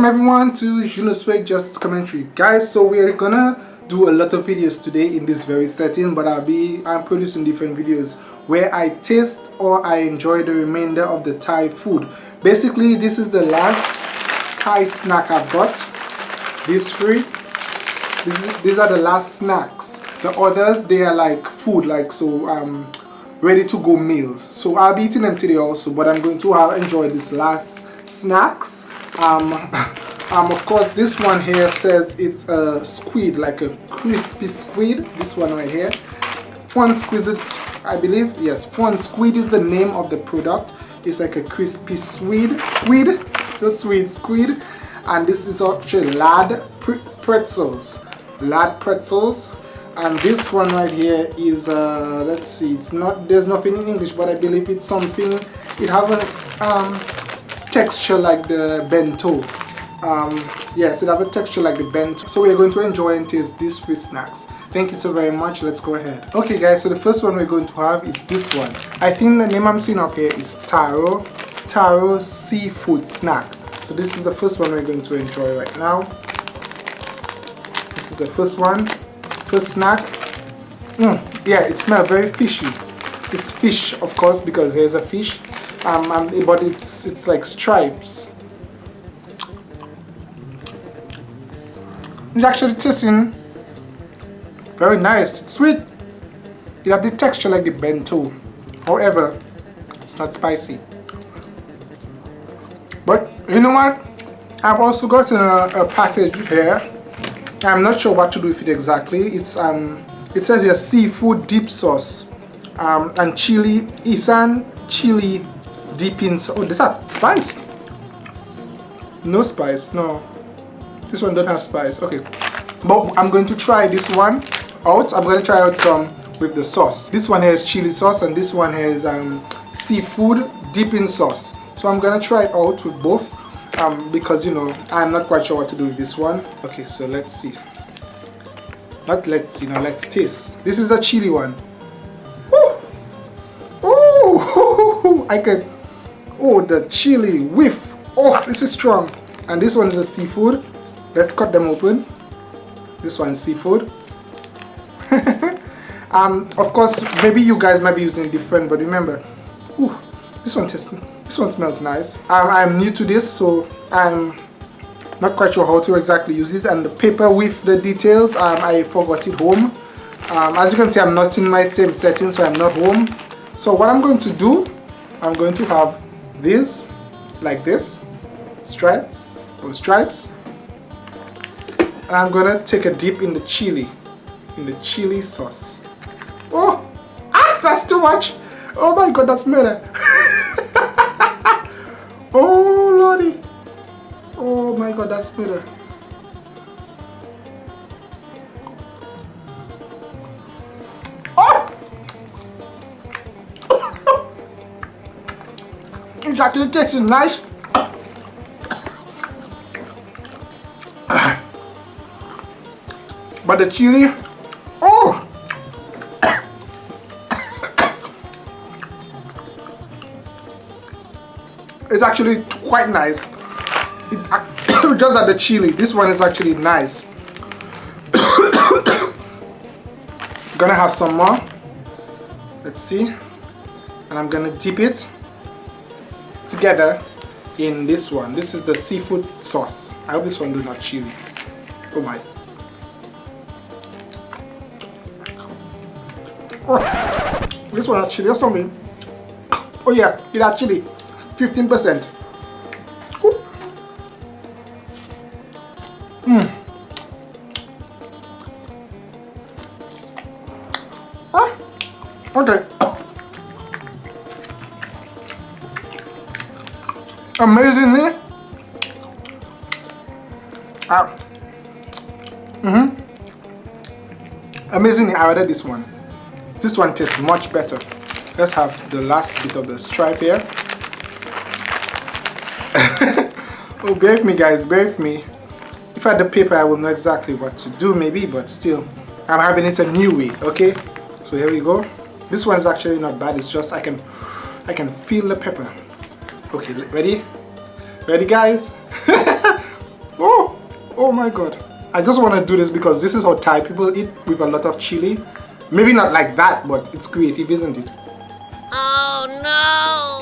welcome everyone to Junosway Just Commentary. Guys, so we're gonna do a lot of videos today in this very setting, but I'll be I'm producing different videos where I taste or I enjoy the remainder of the Thai food. Basically, this is the last Thai snack I've got. These three. Is, these are the last snacks. The others, they are like food, like so um ready to go meals. So I'll be eating them today also, but I'm going to have enjoy this last snacks um, um of course this one here says it's a squid like a crispy squid this one right here. Fun squid i believe yes fun squid is the name of the product. It's like a crispy squid squid the sweet squid. And this is actually lad pretzels lad pretzels. And this one right here is uh let's see it's not there's nothing in english but i believe it's something it have a um texture like the bento. Um, yes it have a texture like the bento. So we're going to enjoy and taste these three snacks. Thank you so very much. Let's go ahead. Okay guys so the first one we're going to have is this one. I think the name i'm seeing up here is taro taro seafood snack. So this is the first one we're going to enjoy right now. This is the first one. First snack. Mm, yeah it smells very fishy. It's fish of course because there's a fish um, um, but it's it's like stripes. It's actually tasting very nice. It's sweet. It have the texture like the bento. However, it's not spicy. But you know what? I've also got a, a package here. I'm not sure what to do with it exactly. It's um, it says here seafood dip sauce um, and chili, Isan chili deep in oh this has spice. No spice no. This one don't have spice okay. But i'm going to try this one out. I'm going to try out some with the sauce. This one has chili sauce and this one has um, seafood dipping sauce. So i'm gonna try it out with both um, because you know i'm not quite sure what to do with this one. Okay so let's see. Not let's see now let's taste. This is a chili one. Ooh. Ooh. I could Oh, the chili whiff. Oh, this is strong. And this one is a seafood. Let's cut them open. This one's seafood. um, of course, maybe you guys might be using different, but remember, ooh, this one tastes, this one smells nice. Um, I'm new to this, so I'm not quite sure how to exactly use it. And the paper with the details, um, I forgot it home. Um, as you can see, I'm not in my same setting, so I'm not home. So what I'm going to do, I'm going to have this like this stripe or stripes. And I'm gonna take a dip in the chili in the chili sauce. Oh ah that's too much. Oh my god that's murder. Oh lordy. Oh my god that's murder actually tasting nice. But the chili, oh! it's actually quite nice. It, just at the chili, this one is actually nice. gonna have some more. Let's see. And I'm gonna dip it together in this one. This is the seafood sauce. I hope this one do not chili. Oh my. Oh, this one actually or something. Oh yeah, it actually 15%. Amazingly. Uh, mm -hmm. amazingly I ordered this one. This one tastes much better. Let's have the last bit of the stripe here. Oh bear with me guys bear with me. If I had the paper I would know exactly what to do maybe but still I'm having it a new way okay? So here we go. This one is actually not bad it's just I can I can feel the pepper Okay, ready? Ready guys? oh oh my god I just want to do this because this is how Thai people eat with a lot of chili maybe not like that but it's creative isn't it oh no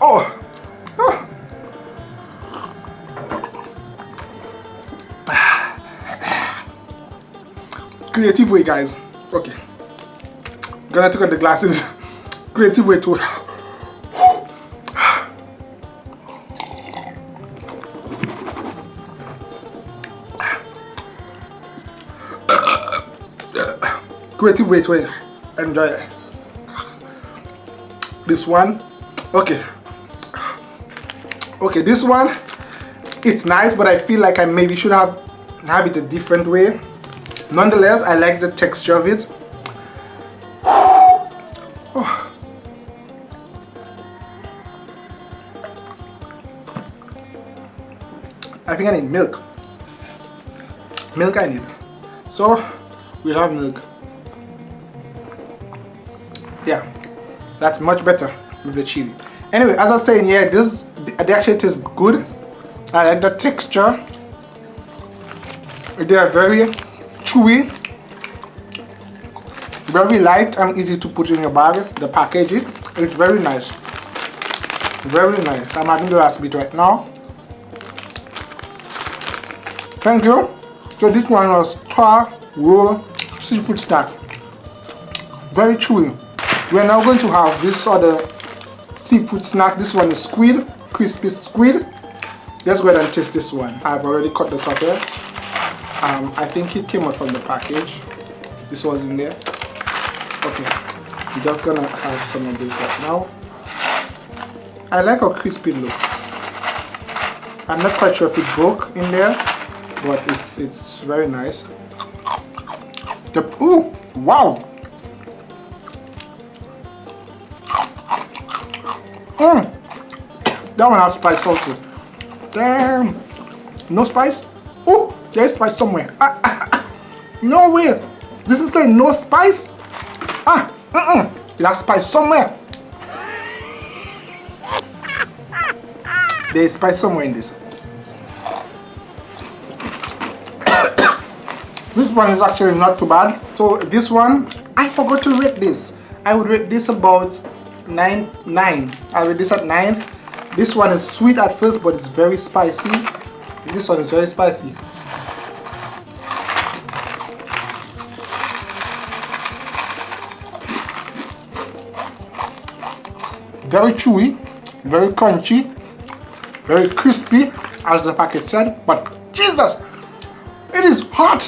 Oh. creative way guys. Okay. Gonna take out the glasses. Creative way to creative way to enjoy it this one. Okay okay this one it's nice but I feel like I maybe should have have it a different way. Nonetheless I like the texture of it. Oh. I think I need milk. Milk I need. So we'll have milk. Yeah that's much better with the chili anyway as I was saying yeah this they actually taste good. I like the texture they are very chewy very light and easy to put in your bag the packaging. It's very nice. Very nice. I'm having the last bit right now. Thank you. So this one was star roll seafood snack. Very chewy. We're now going to have this other seafood snack. This one is squid crispy squid. Let's go ahead and taste this one. I've already cut the top here. Um, I think it came out from the package. This was in there. Okay I'm just gonna have some of this right now. I like how crispy it looks. I'm not quite sure if it broke in there but it's it's very nice. The, ooh wow mm. that one has spice also damn no spice oh there's spice somewhere. Ah, ah, ah. No way. This is saying no spice? Ah. It has spice somewhere. There's spice somewhere in this. this one is actually not too bad. So this one, I forgot to rate this. I would rate this about 9. 9. I rate this at 9. This one is sweet at first, but it's very spicy. This one is very spicy. very chewy very crunchy very crispy as the packet said but jesus it is hot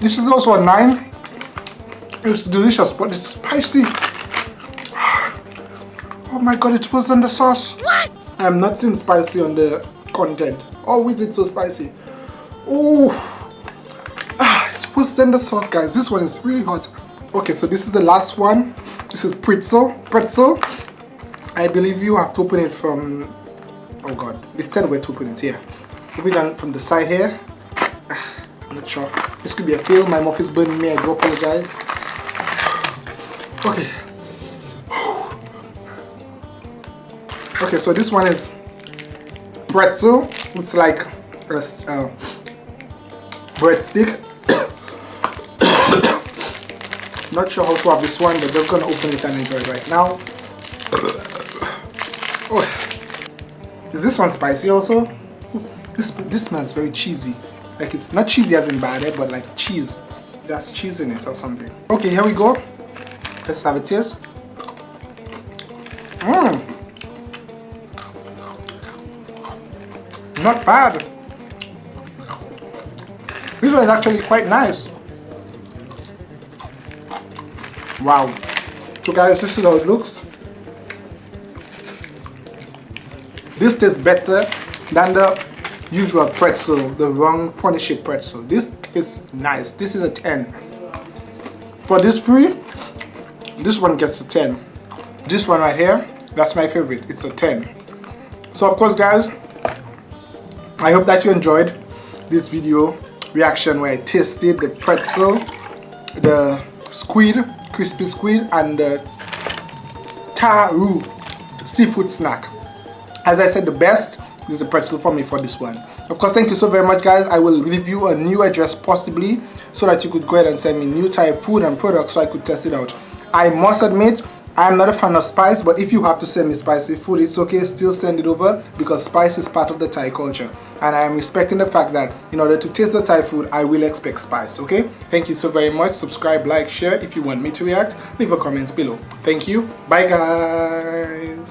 this is also a nine it's delicious but it's spicy oh my god it was on the sauce what? i'm not seeing spicy on the content. Oh, is it so spicy. Oh, ah, it's worse than the sauce, guys. This one is really hot. Okay, so this is the last one. This is pretzel. Pretzel. I believe you have to open it from. Oh God, it said where to open it here. Open it from the side here. This could be a fail. My mouth is burning me. I do apologize. Okay. Okay, so this one is pretzel. It's like a uh, breadstick. Not sure how to have this one, but just gonna open it and enjoy it right now. Oh, is this one spicy also? This this smells very cheesy. Like it's not cheesy as in bad, eh, but like cheese. There's cheese in it or something. Okay, here we go. Let's have a taste. Mmm. not bad. This one is actually quite nice. Wow. So guys, this is how it looks. This tastes better than the usual pretzel the wrong shape pretzel. This is nice. This is a 10 for this three this one gets a 10 this one right here that's my favorite. It's a 10 so of course guys I hope that you enjoyed this video reaction where I tasted the pretzel the squid crispy squid and the taro seafood snack. As I said the best is the pretzel for me for this one. Of course thank you so very much guys. I will leave you a new address possibly so that you could go ahead and send me new type food and products so I could test it out. I must admit I'm not a fan of spice but if you have to send me spicy food it's okay. Still send it over because spice is part of the Thai culture. And I am respecting the fact that in order to taste the Thai food I will expect spice okay? Thank you so very much. Subscribe like share if you want me to react. Leave a comment below. Thank you. Bye guys